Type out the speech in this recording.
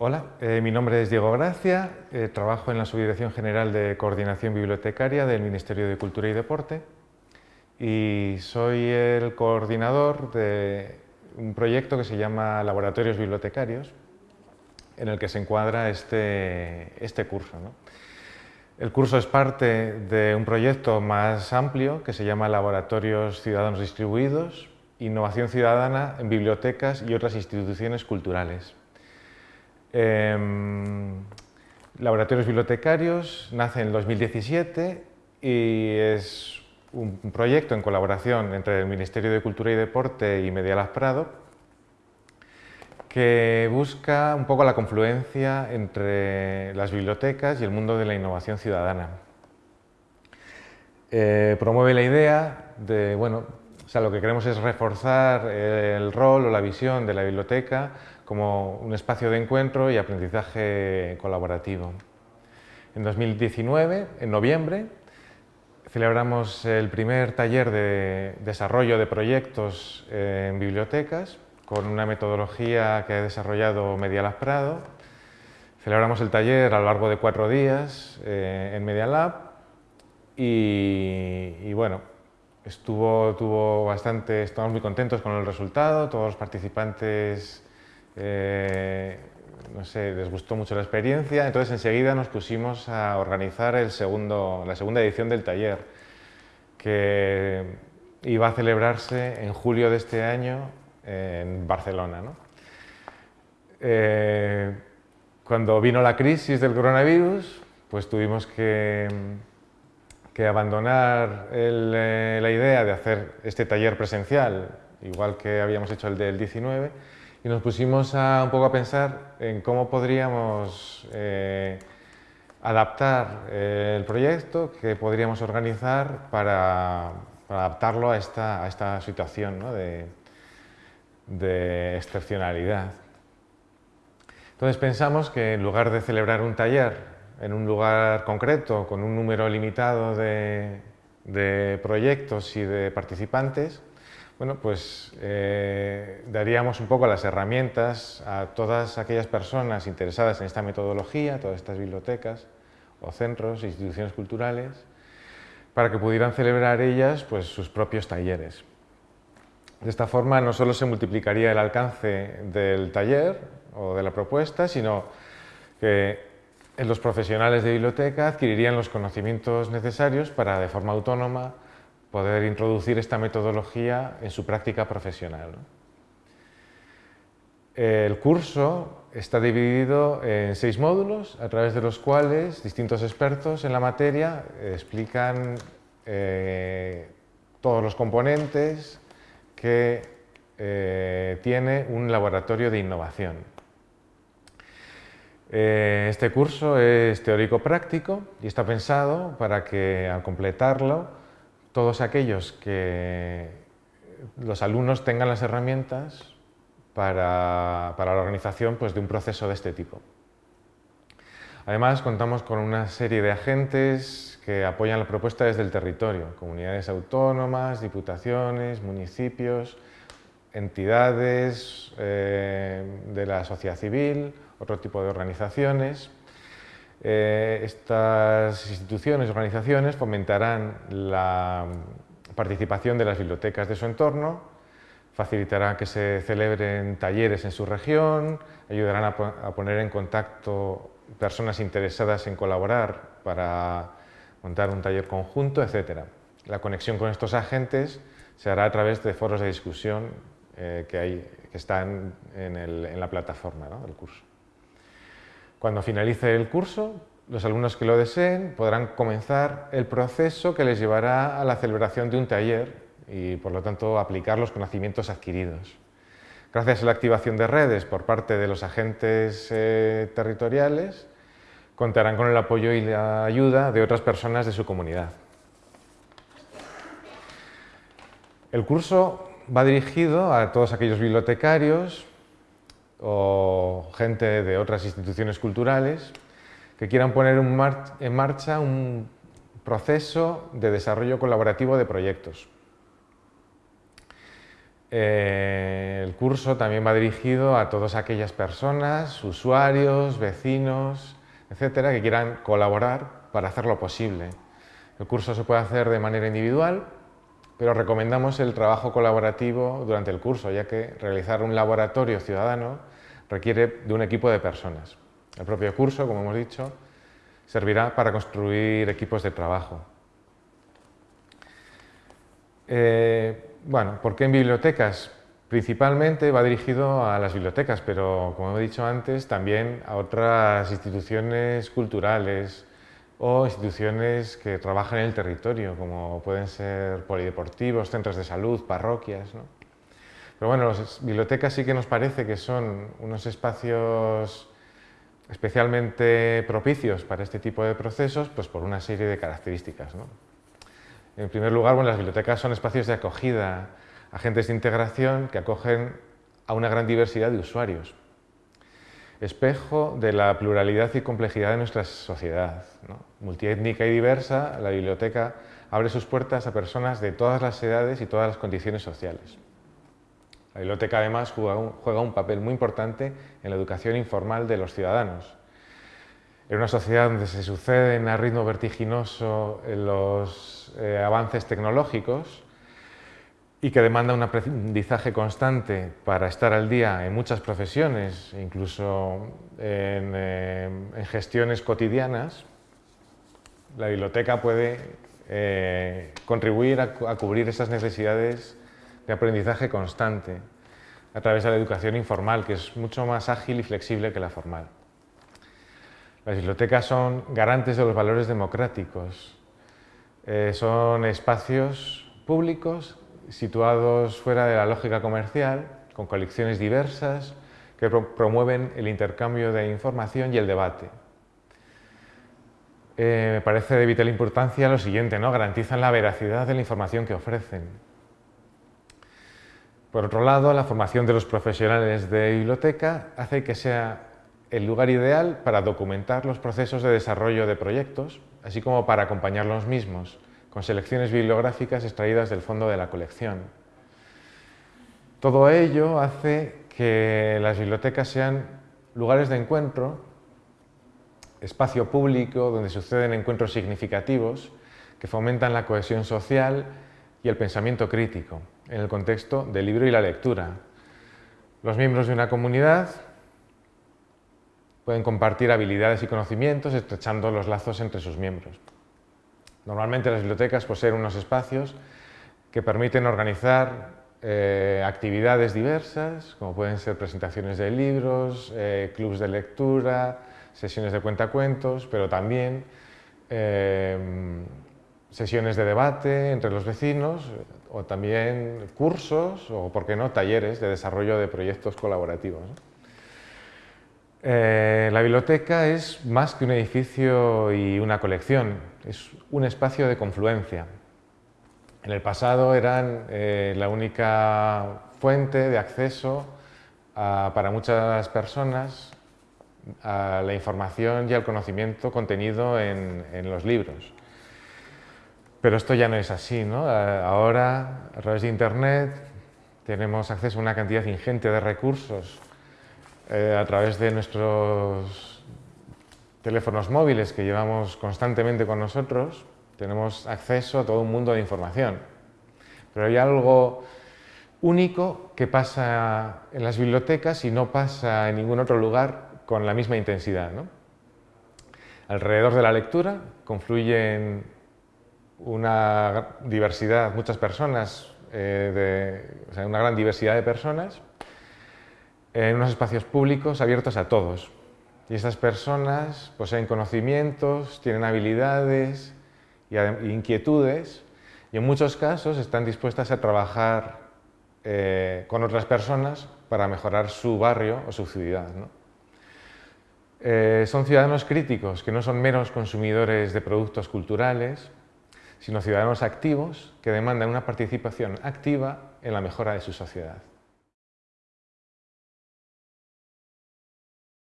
Hola, eh, mi nombre es Diego Gracia, eh, trabajo en la Subdirección General de Coordinación Bibliotecaria del Ministerio de Cultura y Deporte y soy el coordinador de un proyecto que se llama Laboratorios Bibliotecarios, en el que se encuadra este, este curso. El curso es parte de un proyecto más amplio que se llama Laboratorios Ciudadanos Distribuidos, Innovación Ciudadana en Bibliotecas y otras instituciones culturales. Em, laboratorios Bibliotecarios nace en 2017 y es un proyecto en colaboración entre el Ministerio de Cultura y Deporte y Medialas Prado que busca un poco la confluencia entre las bibliotecas y el mundo de la innovación ciudadana. Eh, promueve la idea de, bueno, o sea, lo que queremos es reforzar el rol o la visión de la biblioteca como un espacio de encuentro y aprendizaje colaborativo. En 2019, en noviembre, celebramos el primer taller de desarrollo de proyectos en bibliotecas con una metodología que ha desarrollado Medialab Prado. Celebramos el taller a lo largo de cuatro días eh, en Medialab y, y bueno, estuvo, tuvo bastante, estamos muy contentos con el resultado, todos los participantes eh, no sé, les gustó mucho la experiencia, entonces enseguida nos pusimos a organizar la segunda edición del taller, que iba a celebrarse en julio de este año en Barcelona. Eh, cuando vino la crisis del coronavirus, pues tuvimos que, que abandonar eh, la idea de hacer este taller presencial, igual que habíamos hecho el del 19, y nos pusimos a, un poco a pensar en cómo podríamos eh, adaptar eh, el proyecto, que podríamos organizar para, adaptarlo a esta, situación de, excepcionalidad. Entonces pensamos que en lugar de celebrar un taller en un lugar concreto, con un número limitado de proyectos y de participantes, bueno, pues eh, daríamos un poco las herramientas a todas aquellas personas interesadas en esta metodología, todas estas bibliotecas o centros, instituciones culturales, para que pudieran celebrar ellas pues, sus propios talleres. De esta forma no solo se multiplicaría el alcance del taller o de la propuesta, sino que los profesionales de biblioteca adquirirían los conocimientos necesarios para, de forma autónoma, poder introducir esta metodología en su práctica profesional. El curso está dividido en seis módulos, a través de los cuales distintos expertos en la materia explican eh, todos los componentes que eh, tiene un laboratorio de innovación. Eh, este curso es teórico-práctico y está pensado para que al completarlo todos aquellos que los alumnos tengan las herramientas para, la organización pues, de un proceso de este tipo. Además, contamos con una serie de agentes que apoyan la propuesta desde el territorio, comunidades autónomas, diputaciones, municipios, entidades eh, de la sociedad civil, otro tipo de organizaciones, eh, estas instituciones y organizaciones fomentarán la participación de las bibliotecas de su entorno, facilitarán que se celebren talleres en su región, ayudarán a, poner en contacto personas interesadas en colaborar para montar un taller conjunto, etc. La conexión con estos agentes se hará a través de foros de discusión eh, que, están en, la plataforma del curso. Cuando finalice el curso, los alumnos que lo deseen podrán comenzar el proceso que les llevará a la celebración de un taller y, por lo tanto, aplicar los conocimientos adquiridos. Gracias a la activación de redes por parte de los agentes eh, territoriales, contarán con el apoyo y la ayuda de otras personas de su comunidad. El curso va dirigido a todos aquellos bibliotecarios, o gente de otras instituciones culturales que quieran poner en marcha un proceso de desarrollo colaborativo de proyectos. Eh, el curso también va dirigido a todas aquellas personas, usuarios, vecinos, etcétera, que quieran colaborar para hacerlo posible. El curso se puede hacer de manera individual, pero recomendamos el trabajo colaborativo durante el curso, ya que realizar un laboratorio ciudadano requiere de un equipo de personas. El propio curso, como hemos dicho, servirá para construir equipos de trabajo. Eh, bueno, ¿por qué en bibliotecas? Principalmente va dirigido a las bibliotecas, pero como he dicho antes, también a otras instituciones culturales o instituciones que trabajan en el territorio, como pueden ser polideportivos, centros de salud, parroquias. Pero bueno, las bibliotecas sí que nos parece que son unos espacios especialmente propicios para este tipo de procesos, pues por una serie de características. En primer lugar, bueno, las bibliotecas son espacios de acogida, agentes de integración que acogen a una gran diversidad de usuarios. Espejo de la pluralidad y complejidad de nuestra sociedad. Multiétnica y diversa, la biblioteca abre sus puertas a personas de todas las edades y todas las condiciones sociales. La biblioteca además juega un, juega un papel muy importante en la educación informal de los ciudadanos. En una sociedad donde se suceden a ritmo vertiginoso los eh, avances tecnológicos, y que demanda un aprendizaje constante para estar al día en muchas profesiones, incluso en, eh, gestiones cotidianas, la biblioteca puede eh, contribuir a, cubrir esas necesidades de aprendizaje constante a través de la educación informal, que es mucho más ágil y flexible que la formal. Las bibliotecas son garantes de los valores democráticos, eh, son espacios públicos situados fuera de la lógica comercial, con colecciones diversas que promueven el intercambio de información y el debate. Eh, me parece de vital importancia lo siguiente, ¿no? garantizan la veracidad de la información que ofrecen. Por otro lado, la formación de los profesionales de biblioteca hace que sea el lugar ideal para documentar los procesos de desarrollo de proyectos, así como para acompañar los mismos, con selecciones bibliográficas extraídas del fondo de la colección. Todo ello hace que las bibliotecas sean lugares de encuentro, espacio público donde suceden encuentros significativos que fomentan la cohesión social y el pensamiento crítico en el contexto del libro y la lectura. Los miembros de una comunidad pueden compartir habilidades y conocimientos estrechando los lazos entre sus miembros. Normalmente las bibliotecas poseen unos espacios que permiten organizar eh, actividades diversas, como pueden ser presentaciones de libros, eh, clubs de lectura, sesiones de cuentacuentos, pero también eh, sesiones de debate entre los vecinos o también cursos o, por qué no, talleres de desarrollo de proyectos colaborativos. Eh, la biblioteca es más que un edificio y una colección, es un espacio de confluencia. En el pasado eran eh, la única fuente de acceso para muchas personas a la información y al conocimiento contenido en, en, los libros. Pero esto ya no es así. ¿no? Ahora, a través de Internet, tenemos acceso a una cantidad ingente de recursos eh, a través de nuestros teléfonos móviles que llevamos constantemente con nosotros, tenemos acceso a todo un mundo de información. Pero hay algo único que pasa en las bibliotecas y no pasa en ningún otro lugar con la misma intensidad. Alrededor de la lectura confluyen una diversidad, muchas personas, eh, una gran diversidad de personas en unos espacios públicos abiertos a todos. Y estas personas poseen conocimientos, tienen habilidades y inquietudes y en muchos casos están dispuestas a trabajar eh, con otras personas para mejorar su barrio o su ciudad. Eh, son ciudadanos críticos que no son meros consumidores de productos culturales, sino ciudadanos activos que demandan una participación activa en la mejora de su sociedad.